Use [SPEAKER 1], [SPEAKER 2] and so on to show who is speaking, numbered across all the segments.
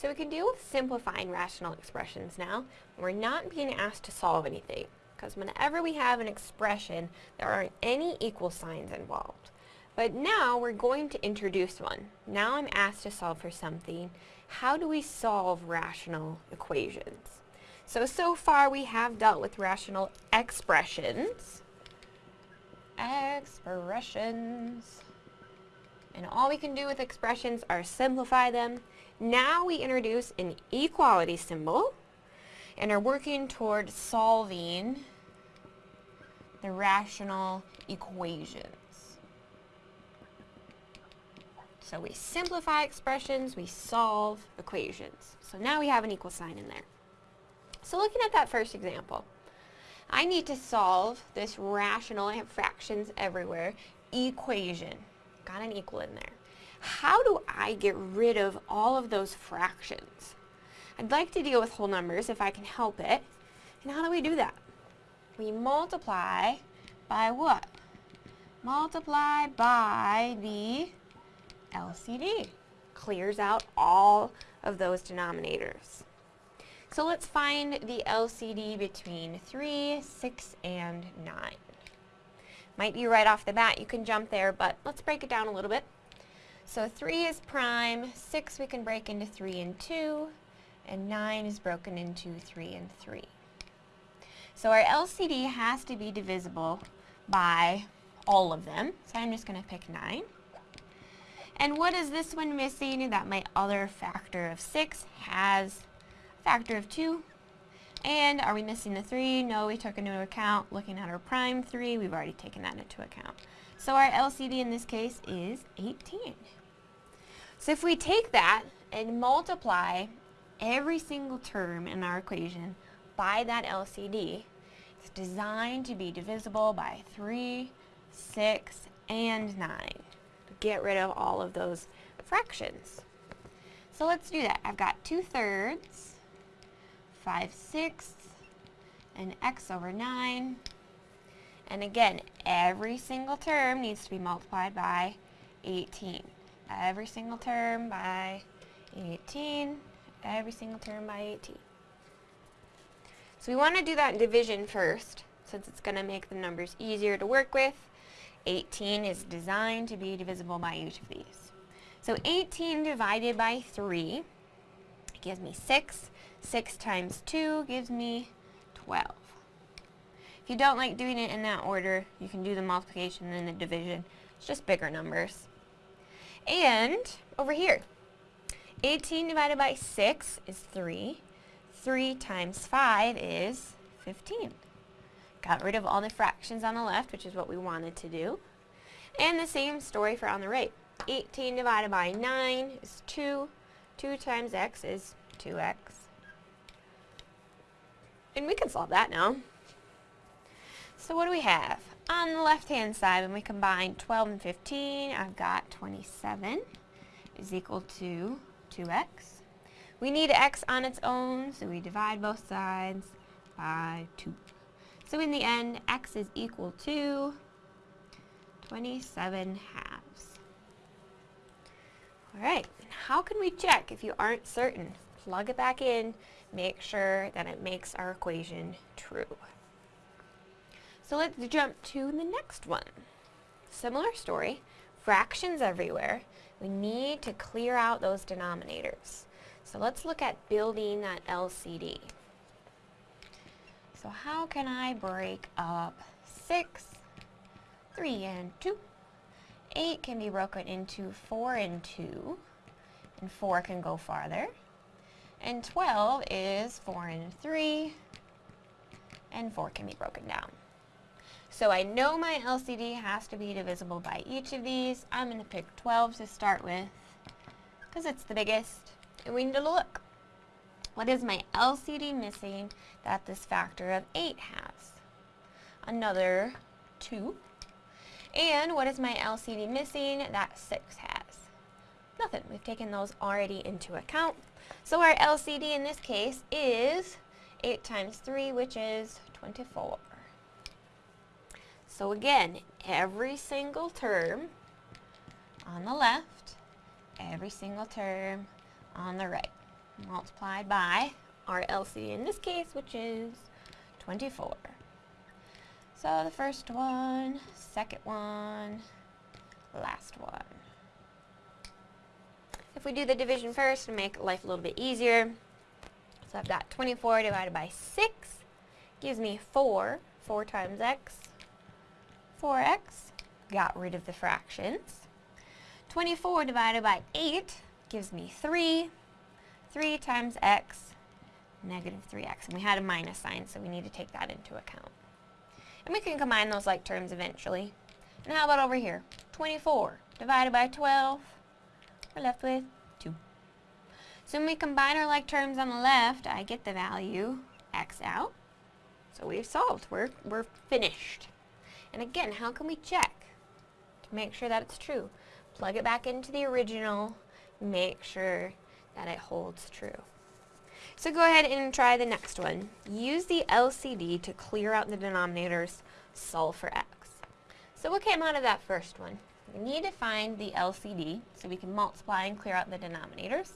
[SPEAKER 1] So we can deal with simplifying rational expressions now. We're not being asked to solve anything, because whenever we have an expression, there aren't any equal signs involved. But now we're going to introduce one. Now I'm asked to solve for something. How do we solve rational equations? So, so far we have dealt with rational expressions. Expressions. And all we can do with expressions are simplify them. Now we introduce an equality symbol and are working toward solving the rational equations. So we simplify expressions, we solve equations. So now we have an equal sign in there. So looking at that first example, I need to solve this rational, I have fractions everywhere, equation. Got an equal in there. How do I get rid of all of those fractions? I'd like to deal with whole numbers if I can help it. And how do we do that? We multiply by what? Multiply by the LCD. Clears out all of those denominators. So let's find the LCD between 3, 6, and 9. Might be right off the bat, you can jump there, but let's break it down a little bit. So 3 is prime, 6 we can break into 3 and 2, and 9 is broken into 3 and 3. So our LCD has to be divisible by all of them, so I'm just going to pick 9. And what is this one missing? That my other factor of 6 has a factor of 2. And are we missing the 3? No, we took into account. Looking at our prime 3, we've already taken that into account. So our LCD in this case is 18. So if we take that and multiply every single term in our equation by that LCD, it's designed to be divisible by 3, 6, and 9 to get rid of all of those fractions. So let's do that. I've got 2 thirds 5 sixths, and x over 9. And again, every single term needs to be multiplied by 18. Every single term by 18. Every single term by 18. So we want to do that in division first, since it's going to make the numbers easier to work with. 18 is designed to be divisible by each of these. So 18 divided by 3 gives me 6. 6 times 2 gives me 12. If you don't like doing it in that order, you can do the multiplication and the division. It's just bigger numbers. And over here, 18 divided by 6 is 3. 3 times 5 is 15. Got rid of all the fractions on the left, which is what we wanted to do. And the same story for on the right. 18 divided by 9 is 2. 2 times x is 2x. And we can solve that now. So what do we have? On the left-hand side, when we combine 12 and 15, I've got 27 is equal to 2x. We need x on its own, so we divide both sides by 2. So in the end, x is equal to 27 halves. All right, how can we check if you aren't certain? Plug it back in, make sure that it makes our equation true. So let's jump to the next one. Similar story, fractions everywhere. We need to clear out those denominators. So let's look at building that LCD. So how can I break up 6, 3, and 2? 8 can be broken into 4 and 2, and 4 can go farther. And 12 is 4 and 3, and 4 can be broken down. So I know my LCD has to be divisible by each of these. I'm going to pick 12 to start with, because it's the biggest, and we need to look. What is my LCD missing that this factor of 8 has? Another 2. And what is my LCD missing that 6 has? Nothing. We've taken those already into account. So our LCD in this case is 8 times 3, which is 24. So again, every single term on the left, every single term on the right. multiplied by our LCD in this case, which is 24. So the first one, second one, last one. If we do the division first to make life a little bit easier, so I've got 24 divided by 6 gives me 4. 4 times x, 4x. Got rid of the fractions. 24 divided by 8 gives me 3. 3 times x, negative 3x. And we had a minus sign, so we need to take that into account. And we can combine those like terms eventually. And how about over here? 24 divided by 12, we're left with 2. So when we combine our like terms on the left, I get the value x out. So we've solved. We're, we're finished. And again, how can we check to make sure that it's true? Plug it back into the original, make sure that it holds true. So go ahead and try the next one. Use the LCD to clear out the denominators, solve for x. So what came out of that first one? We need to find the LCD so we can multiply and clear out the denominators.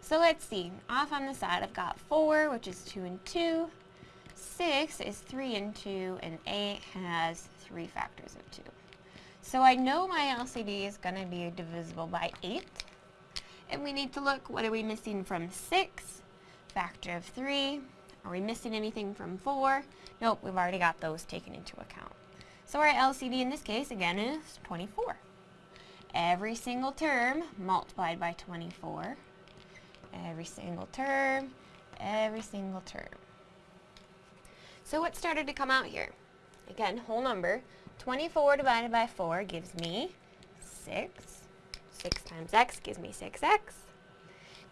[SPEAKER 1] So let's see. Off on the side I've got 4, which is 2 and 2. 6 is 3 and 2, and 8 has 3 factors of 2. So I know my LCD is going to be divisible by 8. And we need to look, what are we missing from 6? Factor of 3. Are we missing anything from 4? Nope, we've already got those taken into account. So our LCD in this case, again, is 24. Every single term multiplied by 24. Every single term, every single term. So what started to come out here? Again, whole number. 24 divided by 4 gives me 6. 6 times x gives me 6x.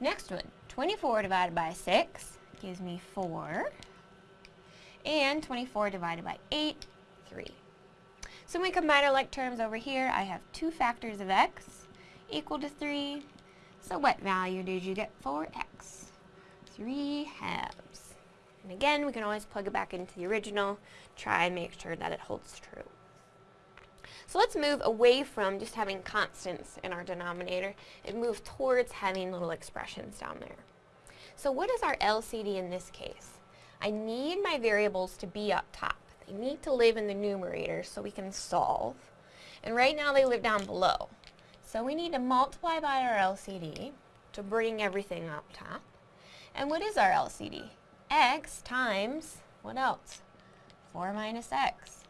[SPEAKER 1] Next one, 24 divided by 6 gives me 4. And 24 divided by 8, 3. So when we combine our like terms over here, I have two factors of x equal to 3. So what value did you get for x? 3 halves. And again, we can always plug it back into the original, try and make sure that it holds true. So let's move away from just having constants in our denominator and move towards having little expressions down there. So what is our LCD in this case? I need my variables to be up top. They need to live in the numerator so we can solve. And right now they live down below. So we need to multiply by our LCD to bring everything up top. And what is our LCD? x times, what else? 4 minus x.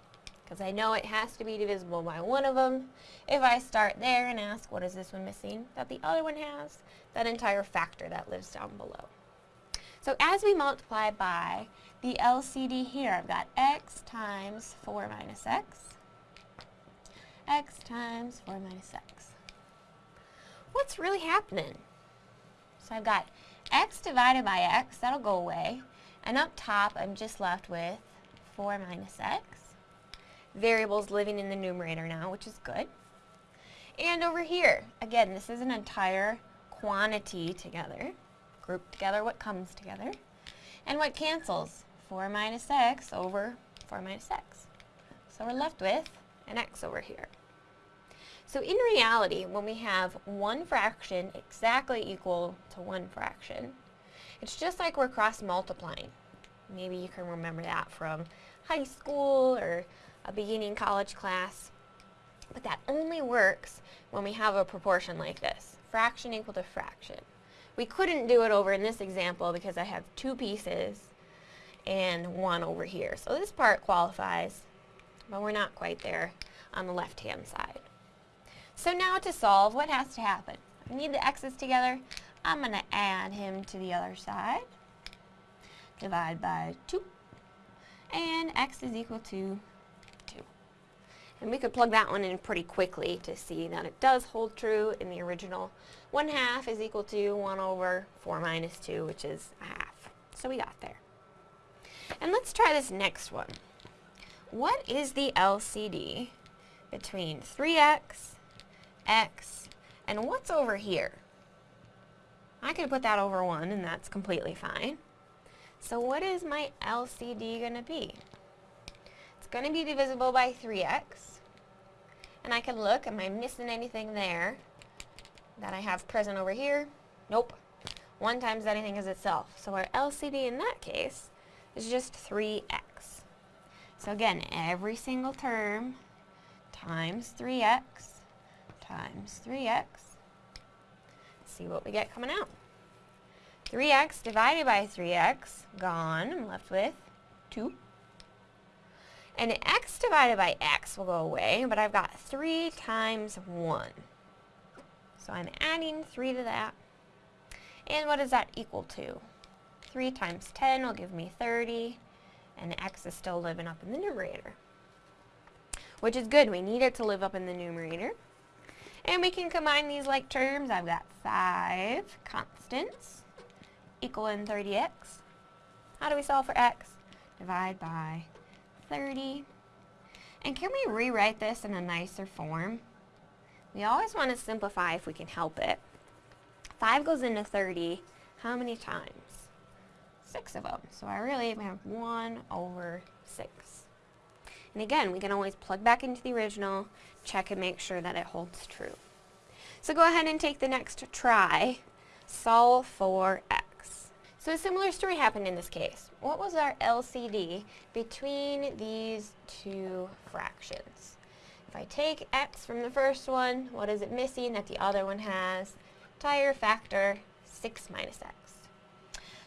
[SPEAKER 1] Because I know it has to be divisible by one of them. If I start there and ask, what is this one missing? That the other one has, that entire factor that lives down below. So as we multiply by the LCD here, I've got x times 4 minus x, x times 4 minus x. What's really happening? So I've got x divided by x, that'll go away. And up top, I'm just left with 4 minus x. Variables living in the numerator now, which is good. And over here, again, this is an entire quantity together. Group together what comes together. And what cancels? 4 minus x over 4 minus x. So we're left with an x over here. So in reality, when we have one fraction exactly equal to one fraction, it's just like we're cross multiplying. Maybe you can remember that from high school or a beginning college class. But that only works when we have a proportion like this, fraction equal to fraction. We couldn't do it over in this example because I have two pieces and one over here. So this part qualifies, but we're not quite there on the left-hand side. So now to solve, what has to happen? I need the x's together. I'm going to add him to the other side. Divide by 2. And x is equal to 2. And we could plug that one in pretty quickly to see that it does hold true in the original. 1 half is equal to 1 over 4 minus 2, which is a half. So we got there. And let's try this next one. What is the LCD between 3x x, and what's over here? I could put that over 1 and that's completely fine. So what is my LCD going to be? Going to be divisible by 3x. And I can look, am I missing anything there that I have present over here? Nope. 1 times anything is itself. So our LCD in that case is just 3x. So again, every single term times 3x times 3x. See what we get coming out. 3x divided by 3x, gone. I'm left with 2. And x divided by x will go away, but I've got 3 times 1. So I'm adding 3 to that. And what does that equal to? 3 times 10 will give me 30, and x is still living up in the numerator. Which is good, we need it to live up in the numerator. And we can combine these like terms. I've got 5 constants equaling 30x. How do we solve for x? Divide by 30. And can we rewrite this in a nicer form? We always want to simplify if we can help it. 5 goes into 30 how many times? 6 of them. So I really have 1 over 6. And again, we can always plug back into the original, check and make sure that it holds true. So go ahead and take the next try. Solve for. So a similar story happened in this case. What was our LCD between these two fractions? If I take x from the first one, what is it missing that the other one has? Entire factor 6 minus x.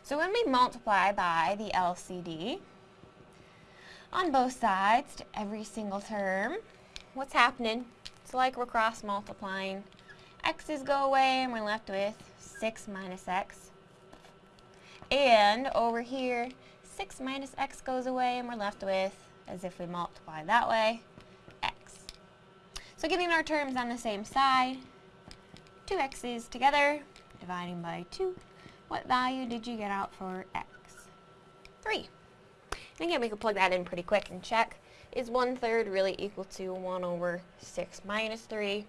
[SPEAKER 1] So when we multiply by the LCD, on both sides to every single term. What's happening? It's like we're cross multiplying. x's go away and we're left with 6 minus x. And over here, 6 minus x goes away and we're left with, as if we multiply that way, x. So getting our terms on the same side, two x's together, dividing by 2. What value did you get out for x? 3. And again, we can plug that in pretty quick and check. Is 1 third really equal to 1 over 6 minus 3? Yes.